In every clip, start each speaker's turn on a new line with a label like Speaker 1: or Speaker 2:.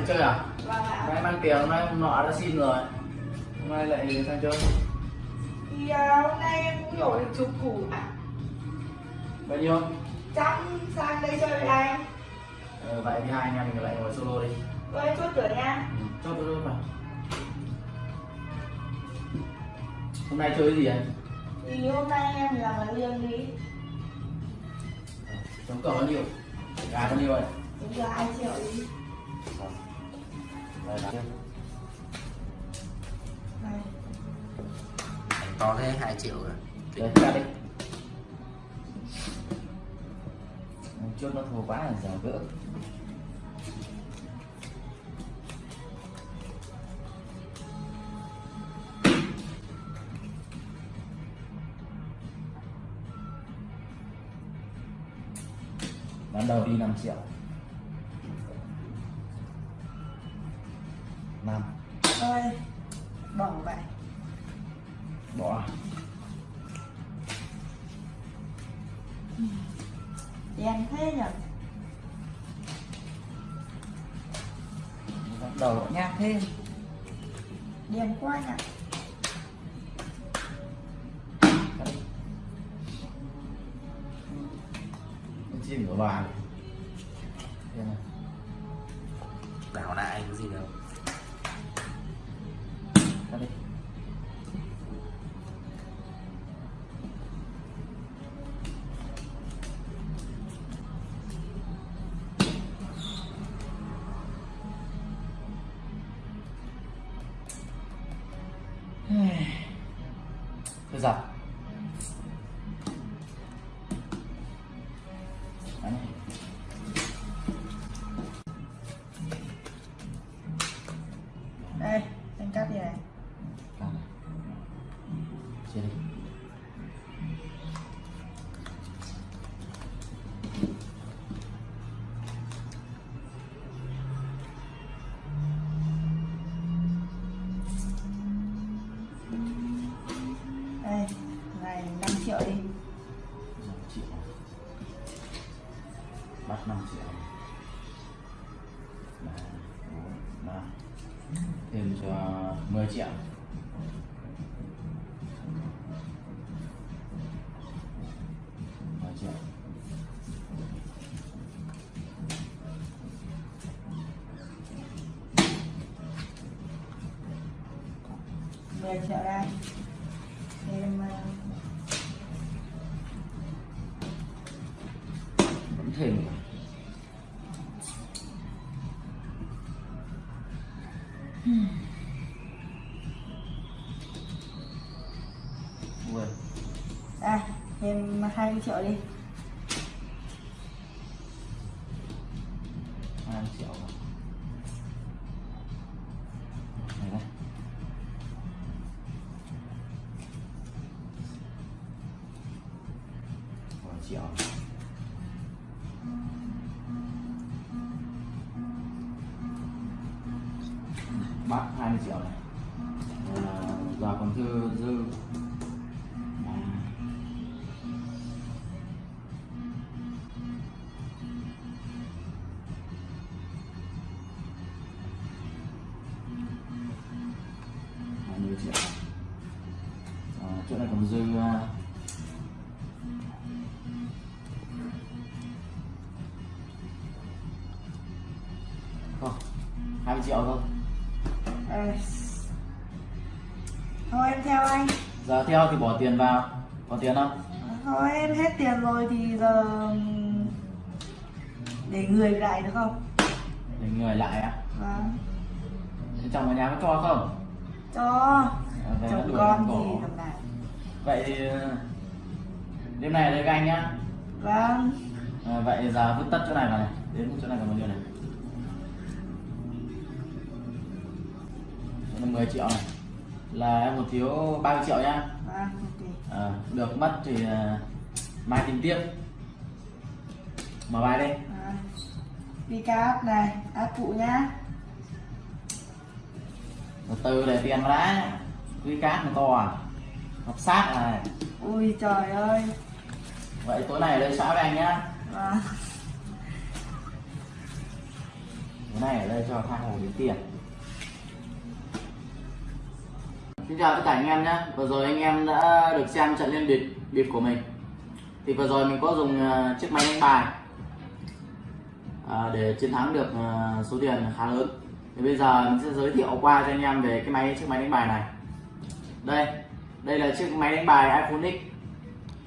Speaker 1: lại chơi à?
Speaker 2: Vâng ạ
Speaker 1: nay mang tiền hôm nay nọ đã xin rồi. Hôm nay lại sang chơi.
Speaker 2: Thì à, hôm nay em cũng nhổ được chục củ. Ạ
Speaker 1: bao nhiêu?
Speaker 2: Trăm sang đây chơi với anh.
Speaker 1: Ờ, vậy thì hai anh em mình lại ngồi solo đi.
Speaker 2: Vâng chốt cửa nha.
Speaker 1: Ừ, cho tôi vào hôm nay chơi cái gì anh
Speaker 2: thì hôm nay em làm cái riêng đi
Speaker 1: chống cờ bao nhiêu? Gà bao nhiêu vậy?
Speaker 2: Chúng là hai triệu đi này.
Speaker 3: To thế 2 triệu rồi.
Speaker 1: Đấy, ra đi. Trước nó thua quá là giờ gỡ. Ban đầu đi 5 triệu
Speaker 2: bỏ vậy.
Speaker 1: Bỏ
Speaker 2: đen thế nhỉ
Speaker 1: bắt đầu nhát thêm.
Speaker 2: Đen quá nhỉ
Speaker 1: chim của bà này. Đây này.
Speaker 3: đảo lại cái gì đâu
Speaker 1: Thôi dập Đấy bắt 5 triệu. Ba, bốn, ba. Thêm cho 10 triệu. Mười triệu.
Speaker 2: Mười triệu đây.
Speaker 1: Nữa. Ui,
Speaker 2: đây thêm 20 triệu đi
Speaker 1: 2 triệu rồi. Này triệu bát 20 triệu này. Ờ, à, giờ còn dư dư. À, triệu. À, chỗ này còn dư ờ, không 20 triệu thôi.
Speaker 2: Đây. thôi em theo anh.
Speaker 1: Giờ theo thì bỏ tiền vào. Có tiền không?
Speaker 2: Thôi em hết tiền rồi thì giờ để người lại được không?
Speaker 1: Để người lại á
Speaker 2: vâng.
Speaker 1: Chồng ở nhà có cho không?
Speaker 2: Cho.
Speaker 1: À,
Speaker 2: chồng con
Speaker 1: bỏ.
Speaker 2: tầm này.
Speaker 1: Vậy thì ờ, đêm này đây các anh nhá.
Speaker 2: Vâng.
Speaker 1: À, vậy giờ vứt tất chỗ này vào này. Đến chỗ này còn bao nhiêu này Này 10 triệu này. Là em một thiếu 30 triệu nhá
Speaker 2: vâng ok.
Speaker 1: À, được mất thì à, mai tính tiếp. Mở bài đi.
Speaker 2: Đi cá áp này áp phụ nhá.
Speaker 1: Từ từ để tiền vào đã. Quy cát mà to à? Học sát này
Speaker 2: ui trời ơi.
Speaker 1: Vậy tối nay ở đây xã với anh nhá.
Speaker 2: Vâng.
Speaker 1: Cái này ở đây cho tha hồ đến tiền Xin chào tất cả anh em nhé. Vừa rồi anh em đã được xem trận liên bịp bịp của mình. Thì vừa rồi mình có dùng ờ, chiếc máy đánh bài ờ, Để chiến thắng được ờ, số tiền khá lớn. Thì bây giờ mình sẽ giới thiệu qua cho anh em về cái máy chiếc máy đánh bài này. Đây Đây là chiếc máy đánh bài iPhone X.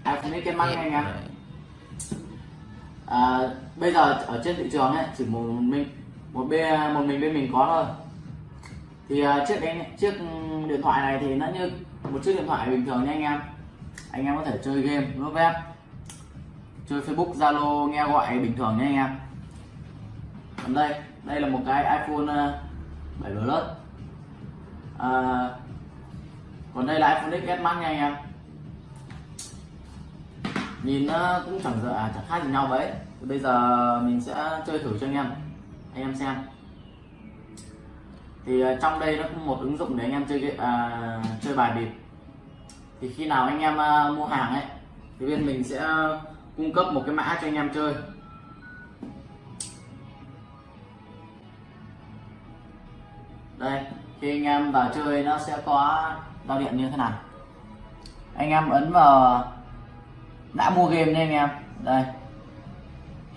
Speaker 1: iPhone X cái mắt anh em. À, bây giờ ở trên thị trường ấy chỉ một mình một bên một mình bên mình có thôi thì uh, chiếc đánh chiếc điện thoại này thì nó như một chiếc điện thoại bình thường nha anh em. Anh em có thể chơi game lướt web chơi Facebook Zalo nghe gọi bình thường nha anh em. Còn đây đây là một cái iPhone à, 7 Plus. À, còn đây là iPhone XS Max nha anh em. Nhìn nó cũng chẳng giờ à, chẳng khác gì nhau vậy. Bây giờ mình sẽ chơi thử cho anh em. Anh em xem thì à, trong đây nó có một ứng dụng để anh em chơi à, chơi bài bịp. Thì khi nào anh em à, mua hàng ấy thì bên mình sẽ cung cấp một cái mã cho anh em chơi. Đây khi anh em vào chơi nó sẽ có giao điện như thế này. Anh em ấn vào đã mua game nha anh em. Đây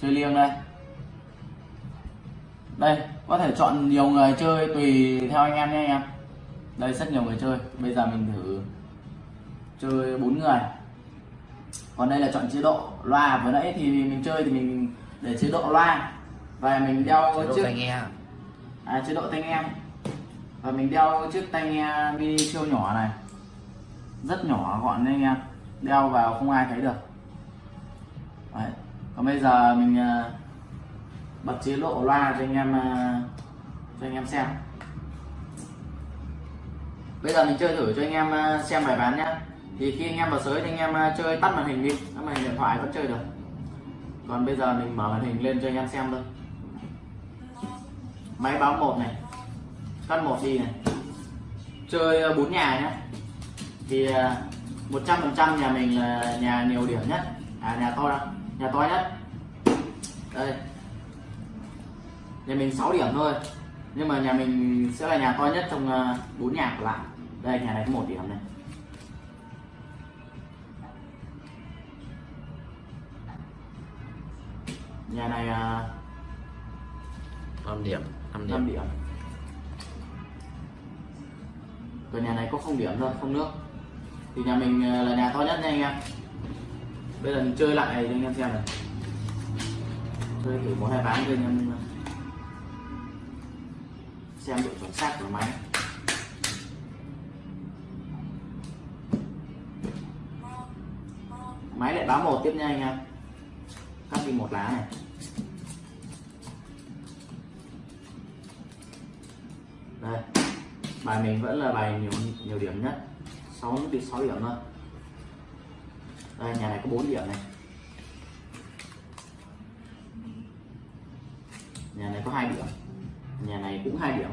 Speaker 1: chơi liêng đây đây có thể chọn nhiều người chơi tùy theo anh em nha anh em. Đây rất nhiều người chơi. Bây giờ mình thử chơi bốn người. Còn đây là chọn chế độ loa. Vừa nãy thì mình chơi thì mình để chế độ loa. Và mình đeo
Speaker 3: chế độ
Speaker 1: chiếc
Speaker 3: tai nghe.
Speaker 1: À, chế độ tai nghe. Và mình đeo chiếc tai nghe mini siêu nhỏ này. Rất nhỏ gọn nên anh em. Đeo vào không ai thấy được. Đấy. còn bây giờ mình à, bật chế độ loa cho anh em ờ, cho anh em xem. Bây giờ mình chơi thử cho anh em ờ, xem bài bán nhé thì khi anh em vào sới thì anh em ờ, chơi tắt màn hình đi. Tắt màn hình điện thoại vẫn chơi được. Còn bây giờ mình mở màn hình lên cho anh em xem thôi. Máy báo một này, cắt một đi này. Chơi bốn nhà nhé thì một trăm phần trăm nhà mình là nhà nhiều điểm nhất. À nhà to đâu nhà to nhất. Đây nhà mình 6 điểm thôi. Nhưng mà nhà mình sẽ là nhà to nhất trong ờ, bốn nhà còn lại. Đây nhà này có một điểm này. Nhà này ờ,
Speaker 3: 5 điểm 5 điểm.
Speaker 1: 5 điểm. Còn nhà này có không điểm thôi không nước. Thì nhà mình ờ, là nhà to nhất nha anh em. Bây giờ mình chơi lại cho anh em xem này. Chơi thử một hai ván cho anh em xem độ chuẩn xác của máy máy lại báo một tiếp nha anh em. Cắt đi một lá này. Đây, bài mình vẫn là bài nhiều nhiều điểm nhất. 6 đi 6 điểm thôi. Đây, nhà này có 4 điểm này. Nhà này có hai điểm nhà này cũng hai điểm.